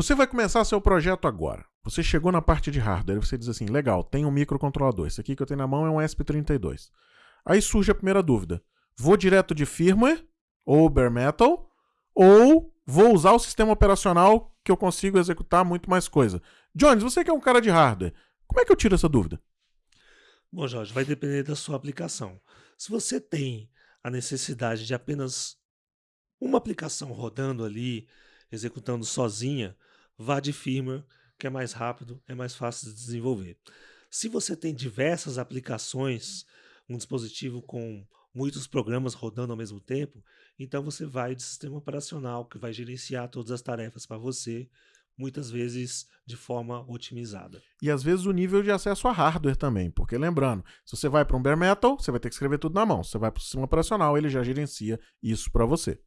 Você vai começar seu projeto agora. Você chegou na parte de hardware e você diz assim: legal, tem um microcontrolador. Esse aqui que eu tenho na mão é um ESP32. Aí surge a primeira dúvida: vou direto de firmware ou bare metal ou vou usar o sistema operacional que eu consigo executar muito mais coisa? Jones, você que é um cara de hardware, como é que eu tiro essa dúvida? Bom, Jorge, vai depender da sua aplicação. Se você tem a necessidade de apenas uma aplicação rodando ali, executando sozinha, vá de firmware, que é mais rápido, é mais fácil de desenvolver. Se você tem diversas aplicações, um dispositivo com muitos programas rodando ao mesmo tempo, então você vai de sistema operacional que vai gerenciar todas as tarefas para você, muitas vezes de forma otimizada. E às vezes o nível de acesso a hardware também, porque lembrando, se você vai para um bare metal, você vai ter que escrever tudo na mão. Se você vai para o sistema operacional, ele já gerencia isso para você.